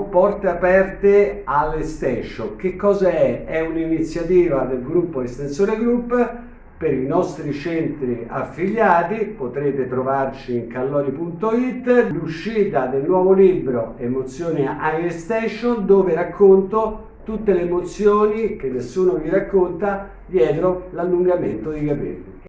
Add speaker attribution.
Speaker 1: Porte aperte alle. Che cos'è? È è un'iniziativa del gruppo Estensore Group per i nostri centri affiliati, potrete trovarci in callori.it, l'uscita del nuovo libro Emozioni Air dove racconto tutte le emozioni che nessuno vi racconta dietro l'allungamento dei capelli.